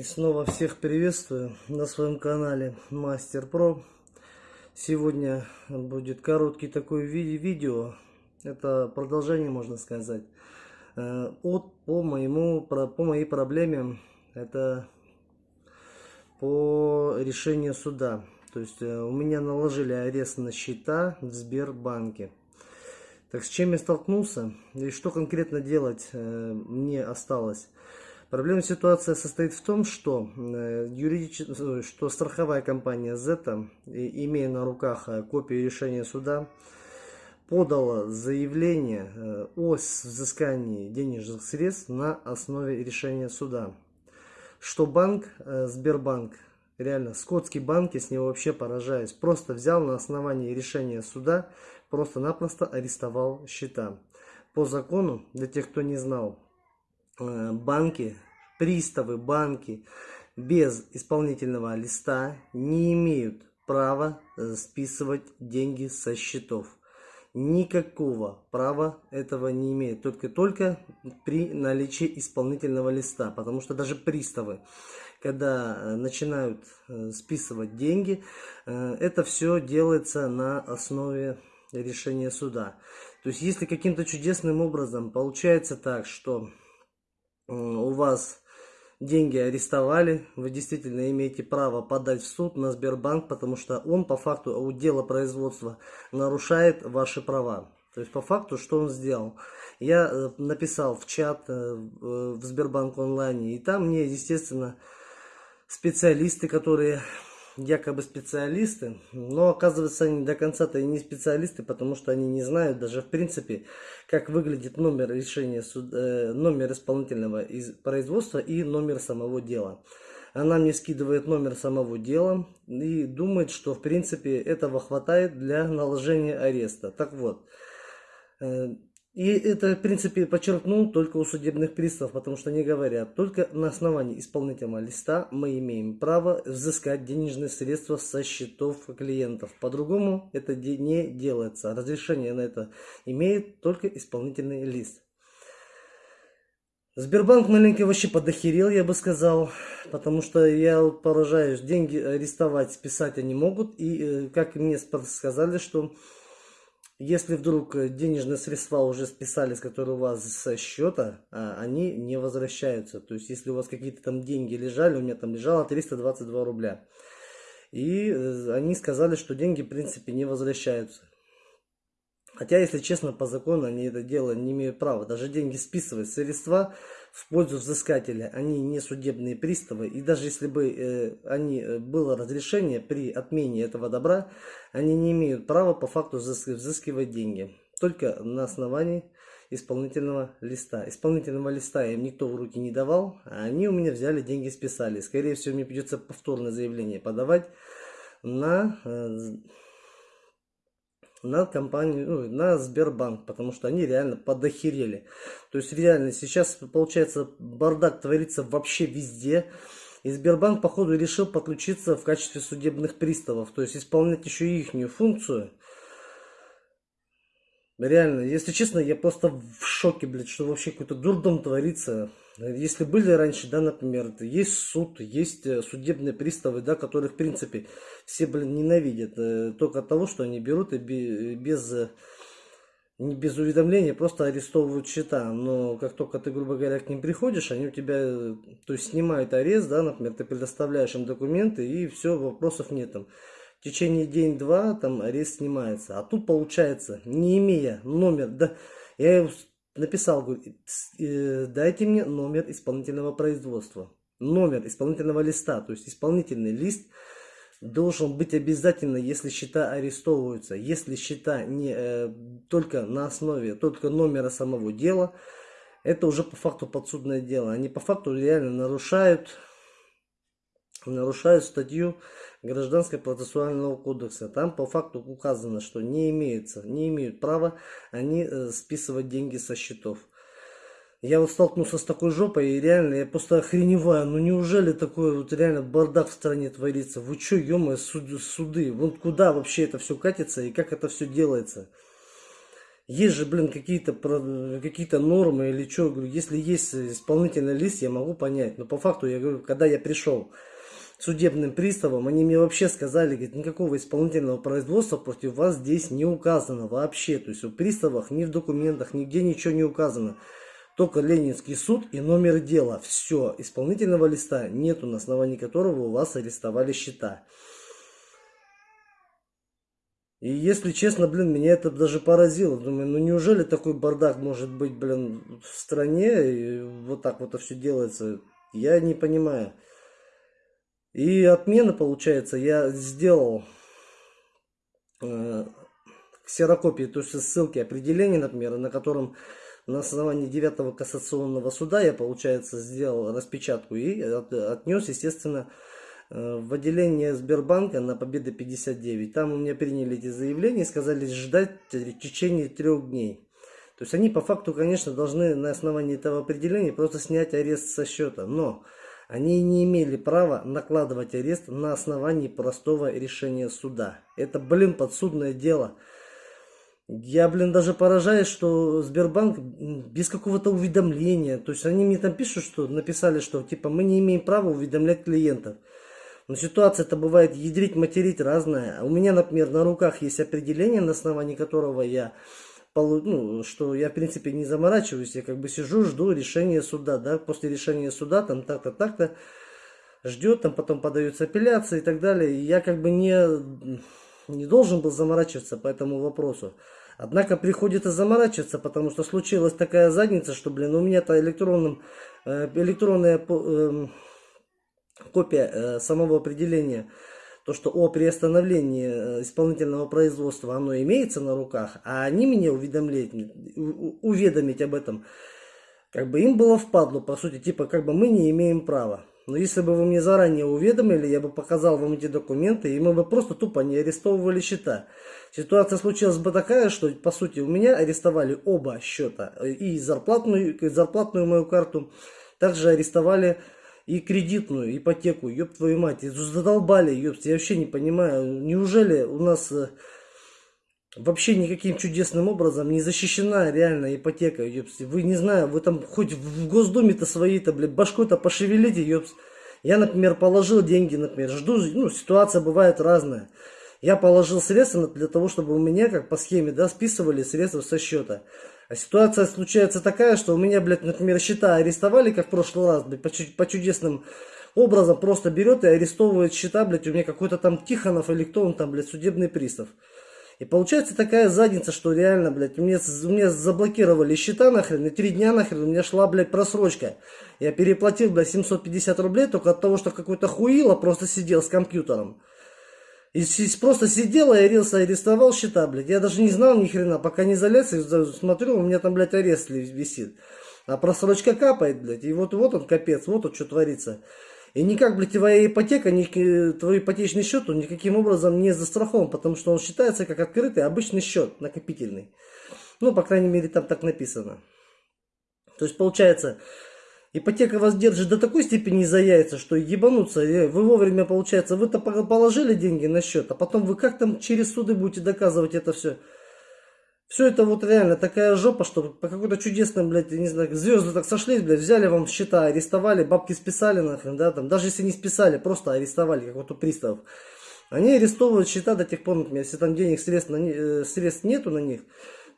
И снова всех приветствую на своем канале Мастер Про. Сегодня будет короткий такой ви видео. Это продолжение, можно сказать, э, от, по, моему, по моей проблеме. Это по решению суда. То есть э, у меня наложили арест на счета в Сбербанке. Так с чем я столкнулся и что конкретно делать э, мне осталось? Проблема ситуация состоит в том, что, э, юридич... что страховая компания Zeta, имея на руках э, копию решения суда, подала заявление э, о взыскании денежных средств на основе решения суда. Что банк, Сбербанк, реально, скотский банк, я с него вообще поражаюсь, просто взял на основании решения суда, просто-напросто арестовал счета. По закону, для тех, кто не знал, Э, банки, приставы, банки без исполнительного листа не имеют права э, списывать деньги со счетов. Никакого права этого не имеют. Только-только при наличии исполнительного листа. Потому что даже приставы, когда э, начинают списывать деньги, это все делается на основе решения суда. То есть, если каким-то чудесным образом получается так, что у вас деньги арестовали, вы действительно имеете право подать в суд на Сбербанк, потому что он по факту у дела производства нарушает ваши права. То есть по факту, что он сделал? Я э, написал в чат э, в Сбербанк онлайне, и там мне, естественно, специалисты, которые якобы специалисты, но оказывается они до конца-то и не специалисты, потому что они не знают даже в принципе, как выглядит номер решения, э, номер исполнительного из производства и номер самого дела. Она мне скидывает номер самого дела и думает, что в принципе этого хватает для наложения ареста. Так вот, э, и это, в принципе, подчеркнул только у судебных приставов, потому что они говорят, только на основании исполнительного листа мы имеем право взыскать денежные средства со счетов клиентов. По-другому это не делается. Разрешение на это имеет только исполнительный лист. Сбербанк маленький вообще подохерел, я бы сказал, потому что я поражаюсь, деньги арестовать, списать они могут, и э, как мне сказали, что если вдруг э, денежные средства уже списались, которые у вас со счета, а, они не возвращаются. То есть, если у вас какие-то там деньги лежали, у меня там лежало 322 рубля. И э, они сказали, что деньги, в принципе, не возвращаются. Хотя, если честно, по закону они это дело не имеют права. Даже деньги списывать средства в пользу взыскателя, они не судебные приставы. И даже если бы э, они, э, было разрешение при отмене этого добра, они не имеют права по факту взыскивать деньги. Только на основании исполнительного листа. Исполнительного листа им никто в руки не давал, а они у меня взяли деньги списали. Скорее всего, мне придется повторное заявление подавать на... Э, на компанию, ну, на Сбербанк, потому что они реально подохерели. То есть реально сейчас получается бардак творится вообще везде. И Сбербанк, походу, решил подключиться в качестве судебных приставов, то есть исполнять еще и ихнюю функцию. Реально, если честно, я просто в шоке, блядь, что вообще какой-то дурдом творится. Если были раньше, да, например, есть суд, есть э, судебные приставы, да, которых, в принципе, все, блин, ненавидят. Э, только от того, что они берут и без, э, не без уведомления просто арестовывают счета. Но как только ты, грубо говоря, к ним приходишь, они у тебя, то есть, снимают арест, да, например, ты предоставляешь им документы, и все, вопросов нет там течение день-два там арест снимается. А тут получается, не имея номер, да, я написал, говорю, э, дайте мне номер исполнительного производства, номер исполнительного листа, то есть исполнительный лист должен быть обязательно, если счета арестовываются. Если счета не э, только на основе, только номера самого дела, это уже по факту подсудное дело. Они по факту реально нарушают, нарушают статью Гражданского процессуального кодекса. Там по факту указано, что не, имеется, не имеют права они э, списывать деньги со счетов. Я вот столкнулся с такой жопой, и реально, я просто охреневаю. Ну неужели такой вот реально бардак в стране творится? Вы что, ё суд, суды? Вот куда вообще это все катится и как это все делается? есть же, блин, какие-то какие нормы или что. Если есть исполнительный лист, я могу понять. Но по факту, я говорю, когда я пришел судебным приставом, они мне вообще сказали, говорит, никакого исполнительного производства против вас здесь не указано вообще. То есть в приставах, ни в документах, нигде ничего не указано. Только Ленинский суд и номер дела. Все. Исполнительного листа нету, на основании которого у вас арестовали счета. И если честно, блин, меня это даже поразило. Думаю, ну неужели такой бардак может быть, блин, в стране, и вот так вот это все делается. Я не понимаю. И отмена, получается, я сделал э, ксерокопии, то есть ссылки определения, например, на котором на основании 9 кассационного суда я, получается, сделал распечатку и от, отнес, естественно, Э, в отделение Сбербанка на Победы 59. Там у меня приняли эти заявления и сказали ждать в течение трех дней. То есть они по факту, конечно, должны на основании этого определения просто снять арест со счета. Но они не имели права накладывать арест на основании простого решения суда. Это, блин, подсудное дело. Я, блин, даже поражаюсь, что Сбербанк без какого-то уведомления, то есть они мне там пишут, что написали, что типа мы не имеем права уведомлять клиентов. Но ситуация-то бывает ядрить, материть разная. У меня, например, на руках есть определение, на основании которого я ну, что я, в принципе, не заморачиваюсь, я как бы сижу, жду решения суда, да, после решения суда, там, так-то, так-то, ждет, там, потом подаются апелляции и так далее, и я как бы не, не должен был заморачиваться по этому вопросу. Однако приходится заморачиваться, потому что случилась такая задница, что, блин, у меня-то электронным, э, электронная эм, копия э, самого определения, то, что о приостановлении э, исполнительного производства оно имеется на руках, а они меня уведомлять, уведомить об этом, как бы им было впадло, по сути, типа, как бы мы не имеем права. Но если бы вы мне заранее уведомили, я бы показал вам эти документы, и мы бы просто тупо не арестовывали счета. Ситуация случилась бы такая, что, по сути, у меня арестовали оба счета. И зарплатную, и зарплатную мою карту. Также арестовали и кредитную ипотеку, ёб твою мать, задолбали, ёб, я вообще не понимаю, неужели у нас э, вообще никаким чудесным образом не защищена реально ипотека, ёпс. Вы не знаю, вы там хоть в Госдуме-то свои-то, блядь, башкой-то пошевелите, ёпс. Я, например, положил деньги, например, жду, ну, ситуация бывает разная. Я положил средства для того, чтобы у меня, как по схеме, да, списывали средства со счета. А ситуация случается такая, что у меня, блядь, например, счета арестовали, как в прошлый раз, блядь, по, по чудесным образом просто берет и арестовывает счета, блядь, у меня какой-то там Тихонов или кто он там, блядь, судебный пристав. И получается такая задница, что реально, блядь, у меня, у меня заблокировали счета нахрен, и три дня нахрен у меня шла, блядь, просрочка. Я переплатил, блядь, 750 рублей только от того, что какой-то хуило просто сидел с компьютером. И просто сидел и арился, арестовал счета, блядь. Я даже не знал ни хрена, пока не залез и смотрю, у меня там, блядь, арест висит. А просрочка капает, блядь. И вот, вот он капец, вот он что творится. И никак, блядь, твоя ипотека, твой ипотечный счет, он никаким образом не застрахован, потому что он считается как открытый обычный счет, накопительный. Ну, по крайней мере, там так написано. То есть, получается, Ипотека вас держит до такой степени за яйца, что ебануться. Вы вовремя, получается, вы-то положили деньги на счет, а потом вы как там через суды будете доказывать это все. Все это вот реально такая жопа, что по какой-то чудесным, блядь, не знаю, звезды так сошлись, блядь, взяли вам счета, арестовали, бабки списали нахрен, да, там, даже если не списали, просто арестовали, как вот у приставов. Они арестовывают счета до тех пор, например, если там денег, средств, на, э, средств нету на них,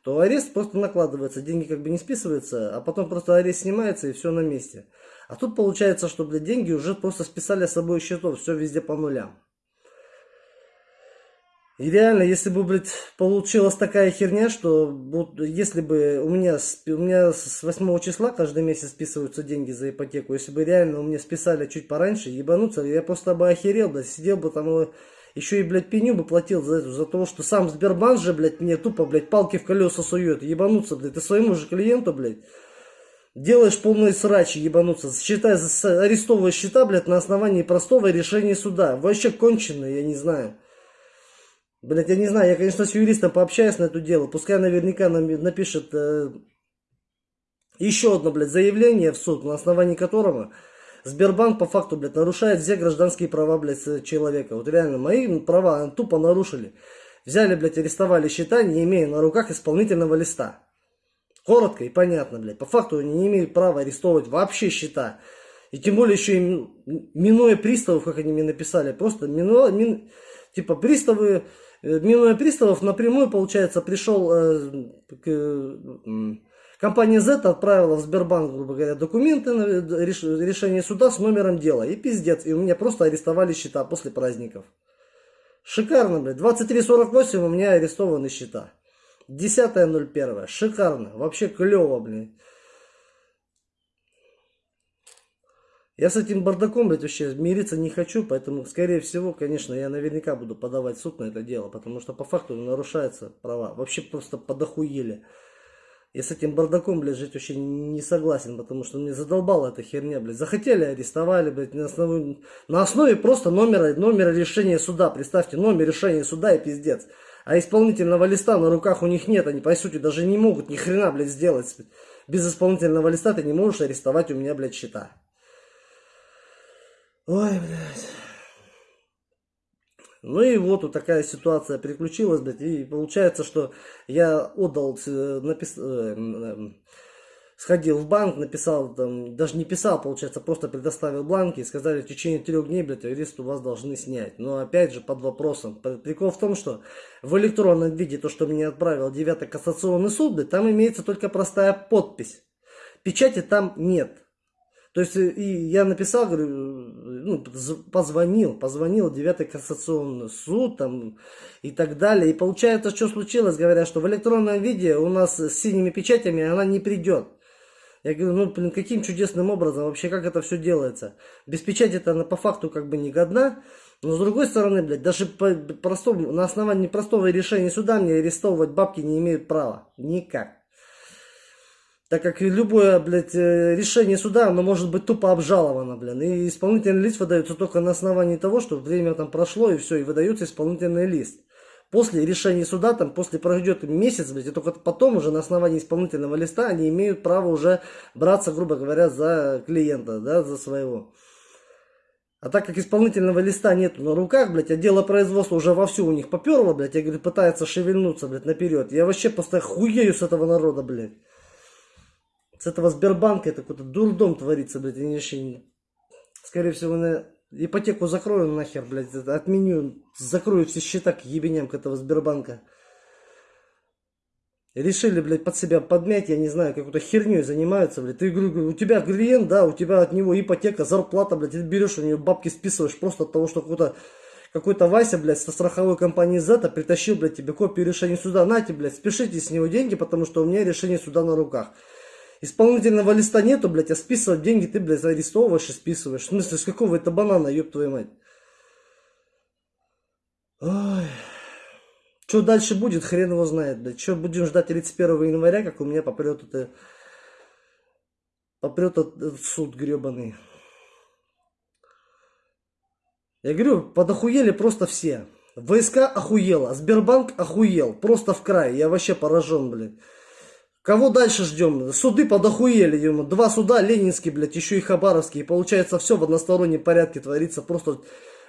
то арест просто накладывается, деньги как бы не списываются, а потом просто арест снимается и все на месте. А тут получается, что, блядь, деньги уже просто списали с собой счетов, все везде по нулям. И реально, если бы, блядь, получилась такая херня, что вот, если бы у меня, у меня с 8 числа каждый месяц списываются деньги за ипотеку, если бы реально у меня списали чуть пораньше, ебануться, я просто бы охерел, блядь, сидел бы там еще и, блядь, пеню бы платил за это, за то, что сам Сбербанк же, блядь, мне тупо, блядь, палки в колеса сует. Ебануться, блядь, ты своему же клиенту, блядь, делаешь полные срачи, ебануться. Считай, арестовываешь счета, блядь, на основании простого решения суда. Вообще конченые, я не знаю. Блядь, я не знаю, я, конечно, с юристом пообщаюсь на это дело. Пускай наверняка нам напишет э, еще одно, блядь, заявление в суд, на основании которого Сбербанк по факту, блядь, нарушает все гражданские права, блядь, человека. Вот реально, мои права тупо нарушили. Взяли, блядь, арестовали счета, не имея на руках исполнительного листа. Коротко и понятно, блядь. По факту они не имеют права арестовывать вообще счета. И тем более еще и минуя приставов, как они мне написали, просто минуя, мин, типа приставы, э, минуя приставов, напрямую, получается, пришел э, э, компания Z отправила в Сбербанк, грубо говоря, документы решение суда с номером дела. И пиздец, и у меня просто арестовали счета после праздников. Шикарно, блядь. 23.48 у меня арестованы счета. 10.01. Шикарно. Вообще клево, блин. Я с этим бардаком, блядь, вообще мириться не хочу, поэтому, скорее всего, конечно, я наверняка буду подавать суд на это дело, потому что по факту нарушаются права. Вообще просто подохуели. Я с этим бардаком, блядь, жить вообще не согласен, потому что мне задолбала эта херня, блядь. Захотели, арестовали, блядь, на основе, на основе просто номера, номера решения суда. Представьте, номер решения суда и пиздец. А исполнительного листа на руках у них нет, они, по сути, даже не могут ни хрена, блядь, сделать. Без исполнительного листа ты не можешь арестовать у меня, блядь, счета. Ой, блядь. Ну и вот, вот такая ситуация приключилась, блядь, и получается, что я отдал, э, напис... Э, сходил в банк, написал, там, даже не писал, получается, просто предоставил бланки и сказали, в течение трех дней, блядь, арест у вас должны снять. Но опять же, под вопросом. Прикол в том, что в электронном виде то, что мне отправил 9 кассационный суд, блядь, там имеется только простая подпись. Печати там нет. То есть, э, и я написал, говорю, ну, позвонил, позвонил 9 кассационный суд там, и так далее. И получается, что случилось, говорят, что в электронном виде у нас с синими печатями она не придет. Я говорю, ну, блин, каким чудесным образом, вообще, как это все делается? Без печати-то она по факту как бы не годна. Но с другой стороны, блядь, даже по простому, на основании простого решения суда мне арестовывать бабки не имеют права. Никак. Так как любое, блядь, э, решение суда, оно может быть тупо обжаловано, блин. И исполнительный лист выдается только на основании того, что время там прошло, и все, и выдается исполнительный лист. После решения суда, там, после пройдет месяц, блядь, и только потом уже на основании исполнительного листа они имеют право уже браться, грубо говоря, за клиента, да, за своего. А так как исполнительного листа нету на руках, блядь, а дело производства уже вовсю у них поперло, блядь, я говорю, пытается шевельнуться, блядь, наперед. Я вообще просто хуею с этого народа, блядь с этого Сбербанка это какой-то дурдом творится, блядь, они вообще, скорее всего, на ипотеку закрою нахер, блядь, отменю, закрою все счета к ебеням к этого Сбербанка. Решили, блядь, под себя подмять, я не знаю, какой-то херней занимаются, блядь. Ты, говорю, у тебя клиент, да, у тебя от него ипотека, зарплата, блядь, ты берешь у него бабки списываешь просто от того, что какой-то какой-то Вася, блядь, со страховой компании Z притащил, блядь, тебе копию решения суда. Нате, блядь, спешите с него деньги, потому что у меня решение суда на руках. Исполнительного листа нету, блядь, а списывать деньги ты, блядь, арестовываешь и списываешь. В смысле, с какого это банана, ёб твою мать? Ой. Что дальше будет, хрен его знает, блядь. Что будем ждать 31 января, как у меня попрет это... Попрет этот суд гребаный. Я говорю, подохуели просто все. ВСК охуела, Сбербанк охуел. Просто в край. Я вообще поражен, блядь. Кого дальше ждем? Суды подохуели, ему. Два суда, Ленинский, блядь, еще и Хабаровский. И получается все в одностороннем порядке творится. Просто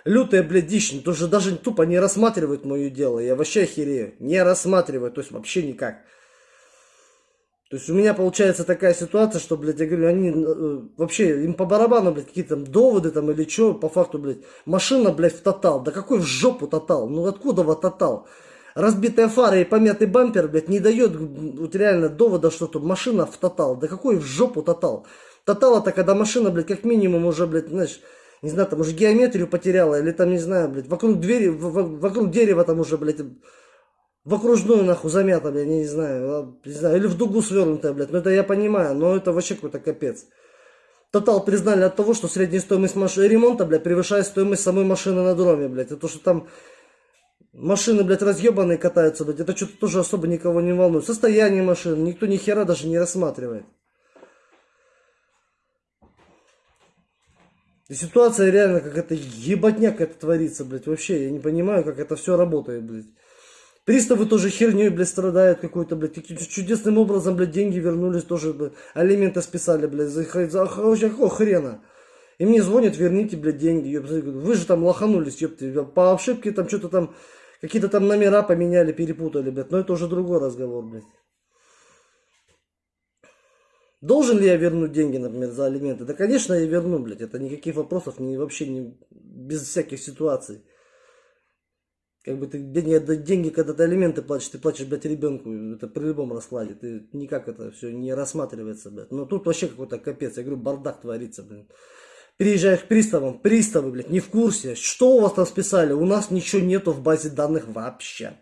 лютая, блядь, дичь. Ну, тоже даже тупо не рассматривают мое дело. Я вообще охерею. Не рассматривают, то есть вообще никак. То есть у меня получается такая ситуация, что, блядь, я говорю, они э, вообще, им по барабану, блядь, какие-то доводы там или что, по факту, блядь, машина, блядь, в тотал. Да какой в жопу тотал? Ну откуда вот тотал? Разбитая фара и помятый бампер, блядь, не дает вот реально довода, что тут машина в тотал. Да какой в жопу тотал? Тотал это когда машина, блядь, как минимум уже, блядь, знаешь, не знаю, там уже геометрию потеряла, или там, не знаю, блядь, вокруг двери, вокруг дерева там уже, блядь, в окружную, нахуй, замята, блядь, не знаю, а, не знаю, или в дугу свернутая, блядь, ну это я понимаю, но это вообще какой-то капец. Тотал признали от того, что средняя стоимость машины, ремонта, блядь, превышает стоимость самой машины на дроме, блядь, это то, что там Машины, блядь, разъебанные катаются, блядь. Это что-то тоже особо никого не волнует. Состояние машины никто ни хера даже не рассматривает. И ситуация реально как это ебатняк это творится, блядь. Вообще, я не понимаю, как это все работает, блядь. Приставы тоже херней, блядь, страдают какой-то, блядь. Каким-то чудесным образом, блядь, деньги вернулись тоже, блядь. Алименты списали, блядь. За, за, за какого хрена? И мне звонят, верните, блядь, деньги. Ёпты. Вы же там лоханулись, ёпты. По ошибке там что-то там Какие-то там номера поменяли, перепутали, блядь. Но это уже другой разговор, блядь. Должен ли я вернуть деньги, например, за алименты? Да, конечно, я верну, блядь. Это никаких вопросов, не, вообще не, без всяких ситуаций. Как бы ты деньги, деньги, когда ты алименты платишь, ты платишь, блядь, ребенку. Это при любом раскладе. Ты никак это все не рассматривается, блядь. Но тут вообще какой-то капец. Я говорю, бардак творится, блядь. Приезжаешь к приставам, приставы, блядь, не в курсе. Что у вас там списали? У нас ничего нету в базе данных вообще.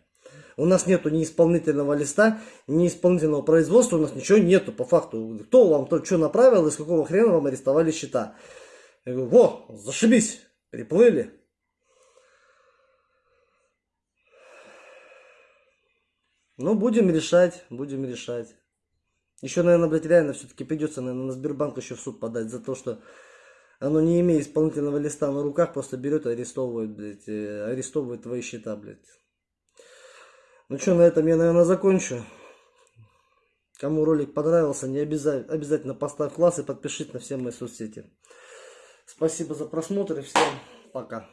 У нас нету ни исполнительного листа, ни исполнительного производства, у нас ничего нету по факту. Кто вам то что направил, из какого хрена вам арестовали счета? Я говорю, во, зашибись, приплыли. Ну, будем решать, будем решать. Еще, наверное, блядь, реально все-таки придется, наверное, на Сбербанк еще в суд подать за то, что оно не имея исполнительного листа на руках, просто берет и арестовывает, блядь, э, арестовывает твои счета, блядь. Ну что, на этом я, наверное, закончу. Кому ролик понравился, не обязательно, обязательно поставь класс и подпишись на все мои соцсети. Спасибо за просмотр и всем пока.